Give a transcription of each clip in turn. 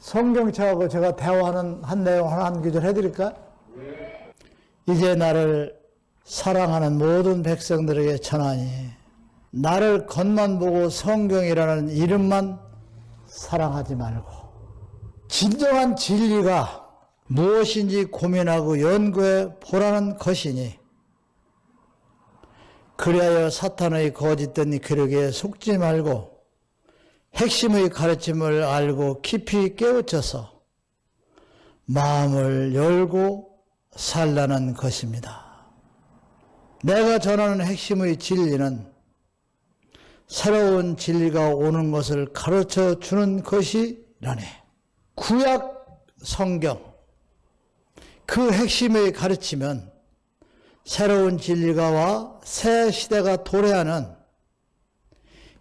성경책하고 제가 대화하는 한 내용 하나 한 구절 해드릴까? 이제 나를 사랑하는 모든 백성들에게 전하니 나를 겉만 보고 성경이라는 이름만 사랑하지 말고 진정한 진리가 무엇인지 고민하고 연구해 보라는 것이니 그리하여 사탄의 거짓된 괴력에 속지 말고 핵심의 가르침을 알고 깊이 깨우쳐서 마음을 열고 살라는 것입니다. 내가 전하는 핵심의 진리는 새로운 진리가 오는 것을 가르쳐 주는 것이라네. 구약 성경 그 핵심의 가르치면 새로운 진리가 와 새 시대가 도래하는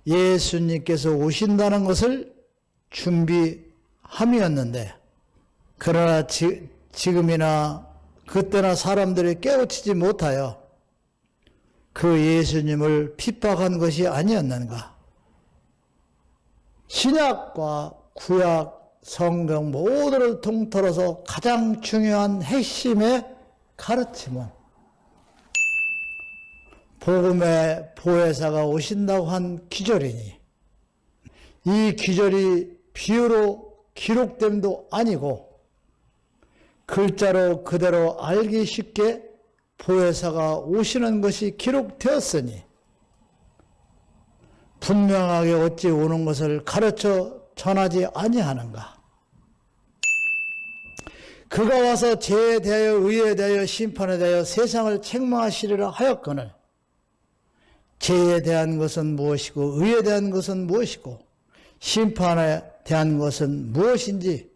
예수님께서 오신다는 것을 준비함이었는데 그러나 지, 지금이나 그때나 사람들이 깨우치지 못하여 그 예수님을 핍박한 것이 아니었는가? 신약과 구약, 성경 모두를 통틀어서 가장 중요한 핵심의 가르침은 복음의 보혜사가 오신다고 한 기절이니 이 기절이 비유로 기록됨도 아니고 글자로 그대로 알기 쉽게 보혜사가 오시는 것이 기록되었으니 분명하게 어찌 오는 것을 가르쳐 전하지 아니하는가? 그가 와서 죄에 대하여 의에 대하여 심판에 대하여 세상을 책망하시리라 하였거늘 죄에 대한 것은 무엇이고 의에 대한 것은 무엇이고 심판에 대한 것은 무엇인지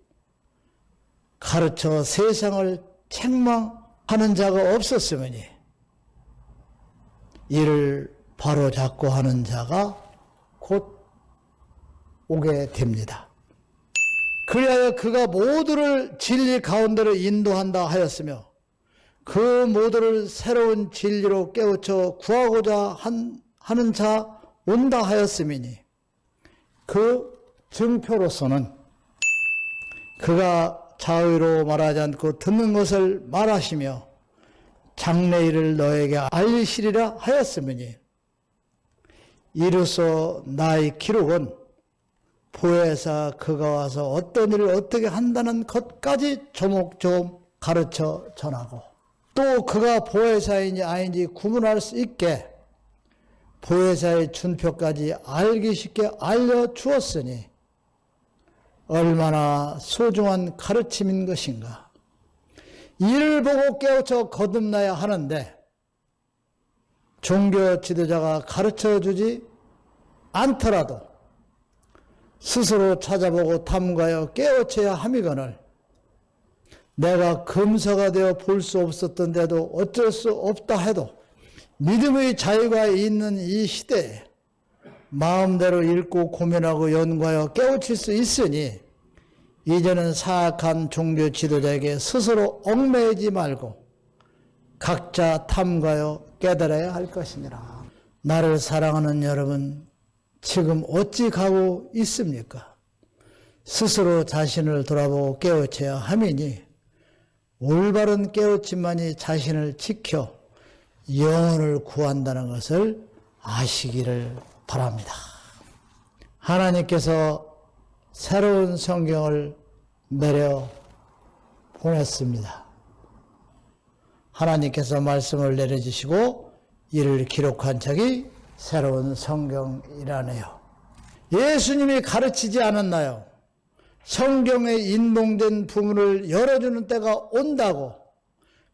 가르쳐 세상을 책망하는 자가 없었으니 이를 바로 잡고 하는 자가 곧 오게 됩니다. 그리하여 그가 모두를 진리 가운데로 인도한다 하였으며 그 모두를 새로운 진리로 깨우쳐 구하고자 한, 하는 자 온다 하였음이니 그 증표로서는 그가 자의로 말하지 않고 듣는 것을 말하시며 장래일을 너에게 알리시리라 하였음이니 이로써 나의 기록은 보혜사 그가 와서 어떤 일을 어떻게 한다는 것까지 조목조목 가르쳐 전하고 또 그가 보혜사인지 아닌지 구분할 수 있게 보혜사의 준표까지 알기 쉽게 알려주었으니 얼마나 소중한 가르침인 것인가. 이를 보고 깨우쳐 거듭나야 하는데 종교 지도자가 가르쳐 주지 않더라도 스스로 찾아보고 탐구하여 깨우쳐야 함이거늘 내가 금서가 되어 볼 수 없었던 데도 어쩔 수 없다 해도 믿음의 자유가 있는 이 시대에 마음대로 읽고 고민하고 연구하여 깨우칠 수 있으니 이제는 사악한 종교 지도자에게 스스로 얽매이지 말고 각자 탐구하여 깨달아야 할 것이니라. 나를 사랑하는 여러분, 지금 어찌 가고 있습니까? 스스로 자신을 돌아보고 깨우쳐야 함이니 올바른 깨우침만이 자신을 지켜 영혼을 구한다는 것을 아시기를 바랍니다. 하나님께서 새로운 성경을 내려 보냈습니다. 하나님께서 말씀을 내려주시고 이를 기록한 책이 새로운 성경이라네요. 예수님이 가르치지 않았나요? 성경에 인봉된 부문을 열어주는 때가 온다고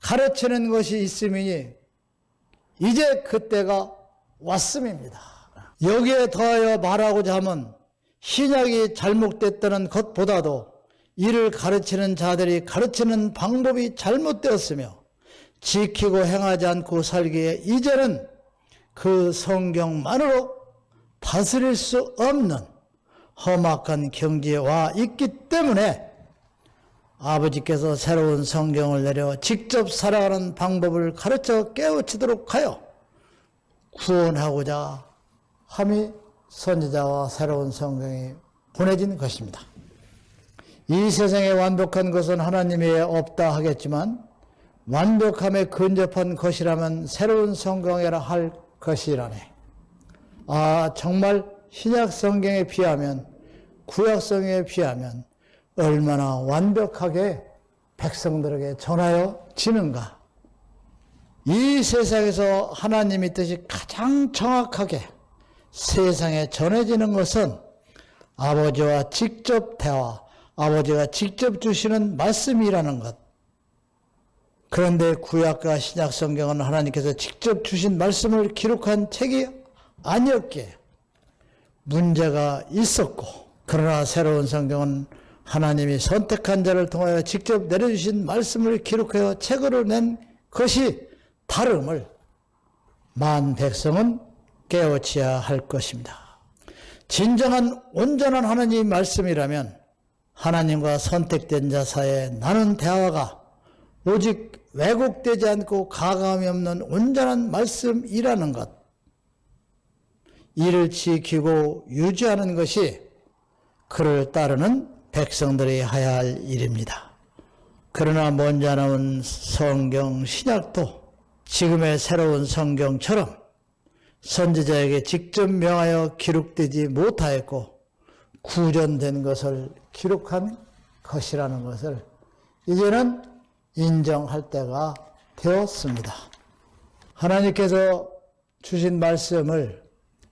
가르치는 것이 있음이니 이제 그때가 왔음입니다. 여기에 더하여 말하고자 하면 신약이 잘못됐다는 것보다도 이를 가르치는 자들이 가르치는 방법이 잘못되었으며 지키고 행하지 않고 살기에 이제는 그 성경만으로 다스릴 수 없는 험악한 경지에 와 있기 때문에 아버지께서 새로운 성경을 내려 직접 살아가는 방법을 가르쳐 깨우치도록 하여 구원하고자 함이 선지자와 새로운 성경이 보내진 것입니다. 이 세상에 완벽한 것은 하나님이 없다 하겠지만 완벽함에 근접한 것이라면 새로운 성경이라 할 것이라네. 아, 정말 신약 성경에 비하면 구약 성경에 비하면 얼마나 완벽하게 백성들에게 전하여 지는가. 이 세상에서 하나님의 뜻이 가장 정확하게 세상에 전해지는 것은 아버지와 직접 대화, 아버지가 직접 주시는 말씀이라는 것. 그런데 구약과 신약 성경은 하나님께서 직접 주신 말씀을 기록한 책이 아니었기에 문제가 있었고, 그러나 새로운 성경은 하나님이 선택한 자를 통하여 직접 내려주신 말씀을 기록하여 책으로 낸 것이 다름을 만 백성은 깨우쳐야 할 것입니다. 진정한 온전한 하나님 말씀이라면 하나님과 선택된 자 사이에 나눈 대화가 오직 왜곡되지 않고 가감이 없는 온전한 말씀이라는 것. 이를 지키고 유지하는 것이 그를 따르는 백성들이 해야 할 일입니다. 그러나 먼저 나온 성경 신약도 지금의 새로운 성경처럼 선지자에게 직접 명하여 기록되지 못하였고 구전된 것을 기록한 것이라는 것을 이제는 인정할 때가 되었습니다. 하나님께서 주신 말씀을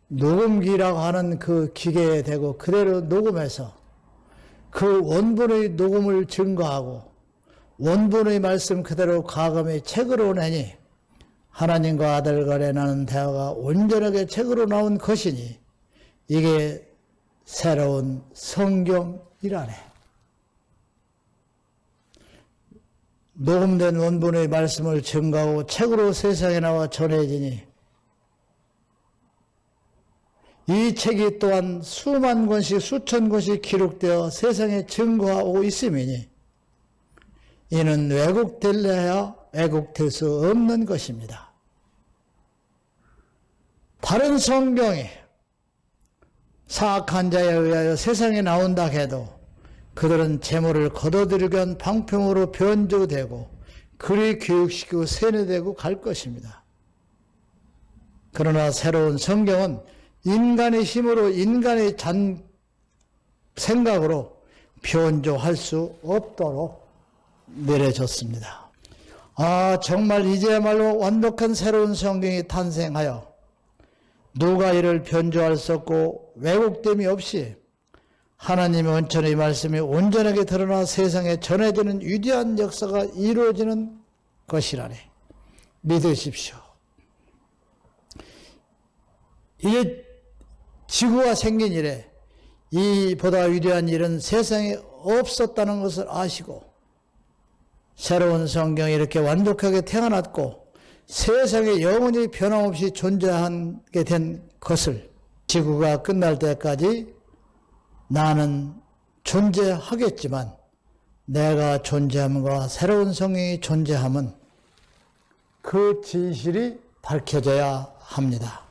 녹음기라고 하는 그 기계에 대고 그대로 녹음해서 그 원본의 녹음을 증거하고 원본의 말씀 그대로 가감의 책으로 내니 하나님과 아들 간에 나는 대화가 온전하게 책으로 나온 것이니 이게 새로운 성경이라네. 녹음된 원본의 말씀을 증가하고 책으로 세상에 나와 전해지니 이 책이 또한 수만 권씩 수천 권씩 기록되어 세상에 증거하고 있음이니 이는 왜곡될래야 왜곡될 수 없는 것입니다. 다른 성경이 사악한 자에 의하여 세상에 나온다 해도 그들은 재물을 거둬들이기 위한 방편으로 변조되고 그리 교육시키고 세뇌되고 갈 것입니다. 그러나 새로운 성경은 인간의 힘으로 인간의 잔 생각으로 변조할 수 없도록 내려졌습니다. 아, 정말 이제야말로 완벽한 새로운 성경이 탄생하여 누가 이를 변조할 수 없고 왜곡됨이 없이 하나님의 원천의 말씀이 온전하게 드러나 세상에 전해지는 위대한 역사가 이루어지는 것이라니 믿으십시오. 이게 지구가 생긴 이래 이보다 위대한 일은 세상에 없었다는 것을 아시고 새로운 성경이 이렇게 완벽하게 태어났고 세상에 영원히 변함없이 존재하게 된 것을 지구가 끝날 때까지 나는 존재하겠지만 내가 존재함과 새로운 성경이 존재함은 그 진실이 밝혀져야 합니다.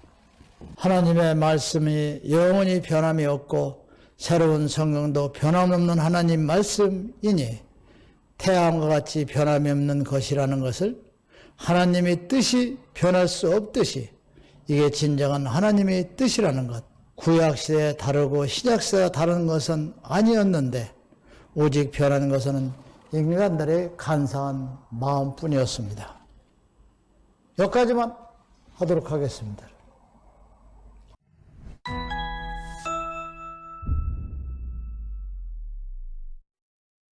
하나님의 말씀이 영원히 변함이 없고 새로운 성경도 변함없는 하나님 말씀이니 태양과 같이 변함이 없는 것이라는 것을 하나님의 뜻이 변할 수 없듯이 이게 진정한 하나님의 뜻이라는 것. 구약시대에 다르고 신약시대가 다른 것은 아니었는데 오직 변하는 것은 인간들의 간사한 마음뿐이었습니다. 여기까지만 하도록 하겠습니다.